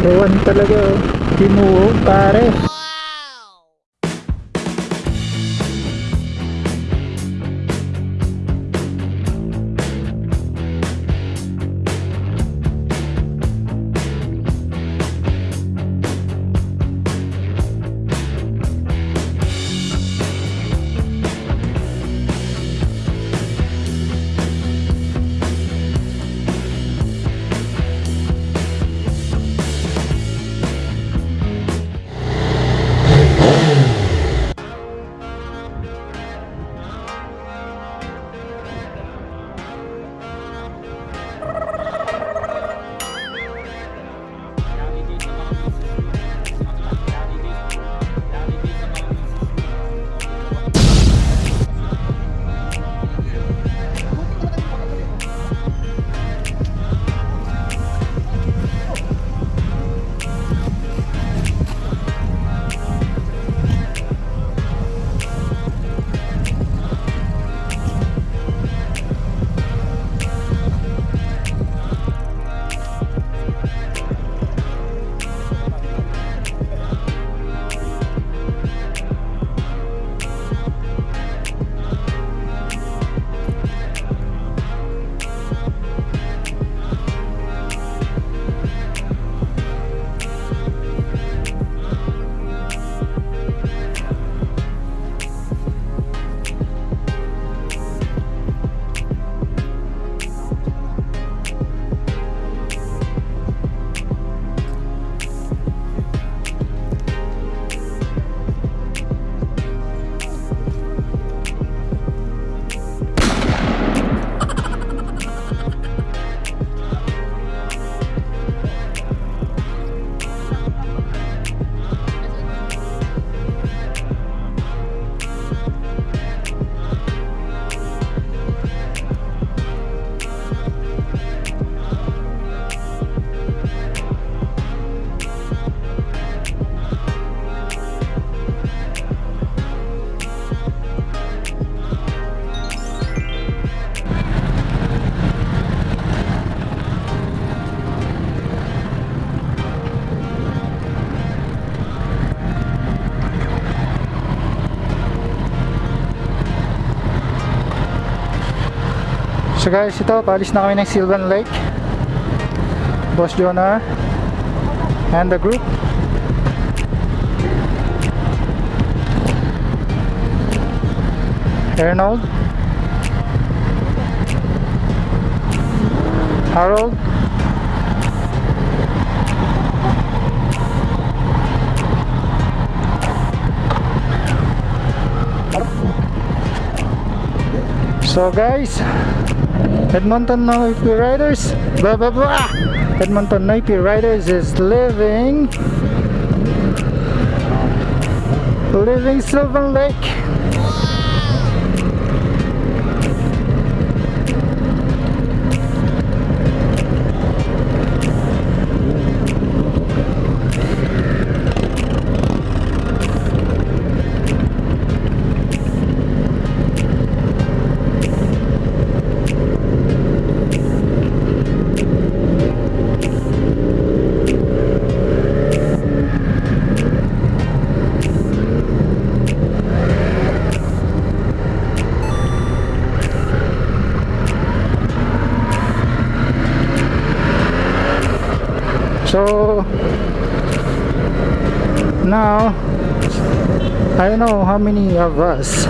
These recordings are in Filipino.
Kalawan talaga. oh. Tinuo, pare. So guys, ito, paalis na kami ng Sylvan Lake. Boss Jonah and the group. Arnold. Harold. So guys, Edmonton Noipi Riders. Blah blah blah. Ah! Edmonton Noipi Riders is living living Sylvan Lake So now I don't know how many of us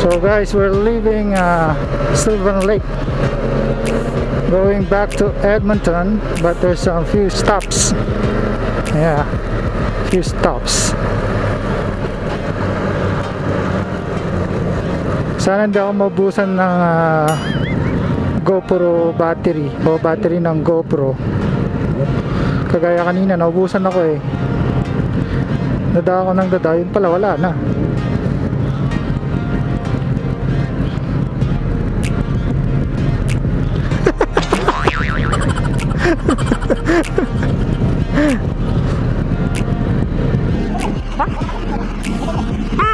So guys, we're leaving uh, Sylvan Lake going back to Edmonton but there's a few stops. Yeah few stops Sana hindi ako mabusan ng ah, GoPro battery o battery ng GoPro. Kagaya kanina, naubusan ako eh. Dada ako ng dada, yun pala wala na. Grabe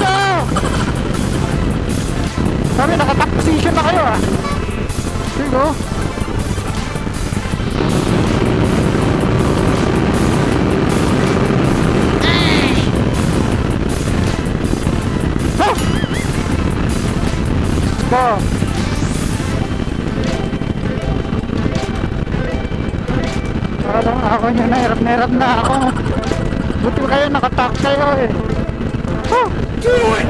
Ka! Sabi, nakatak position na kayo ah. Here you go. Ah! Go! Parang ako nyo, nahirap na hirap na ako. Buti kayo, nakatak kayo eh. Do it!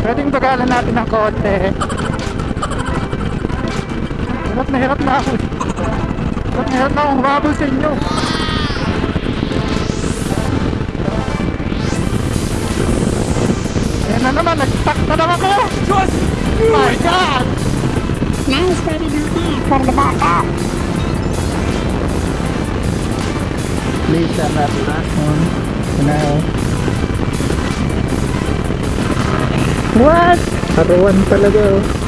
Pwedeng bagalan natin ng konti. Hirap na hirap na ako. Hirap na hirap na akong humabol sa inyo. Ayan na naman, nag-stuck na naman kayo. Just My God! Nice baby donkey for the backup. Please, that last one. Now. What? Arawan talaga oh.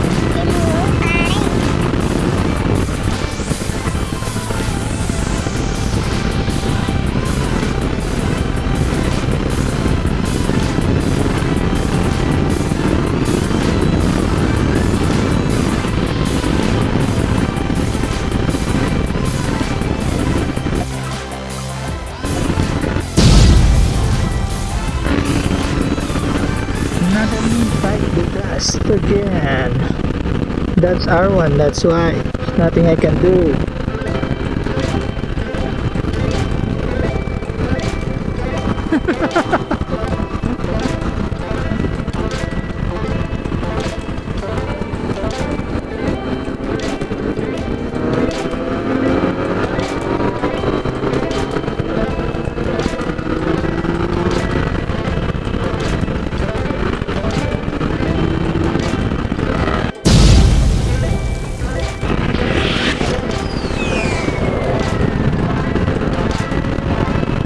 That's our one, that's why. There's nothing I can do.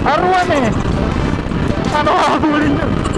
Arwan eh! Ano kakabulin nyo?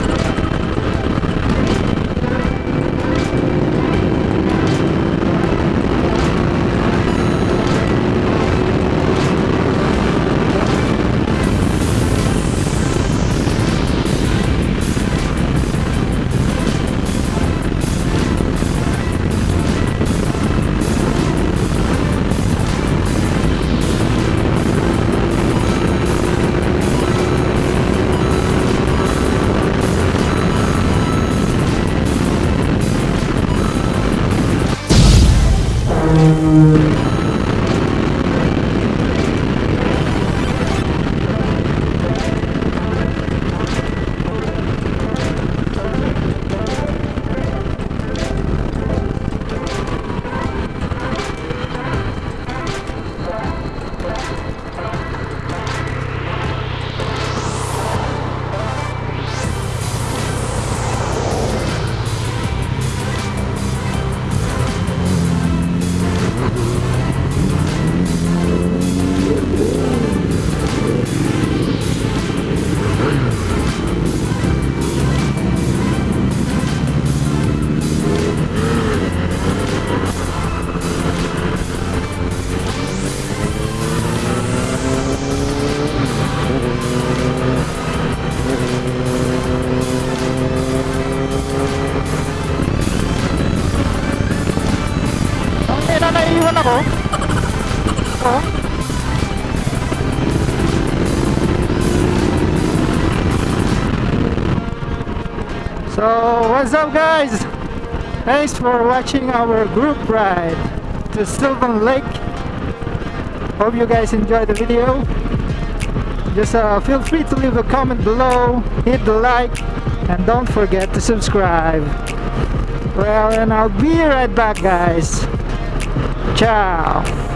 Thanks for watching our group ride to Sylvan Lake. Hope you guys enjoyed the video. Just uh, feel free to leave a comment below, hit the like, and don't forget to subscribe. Well, and I'll be right back guys. Ciao!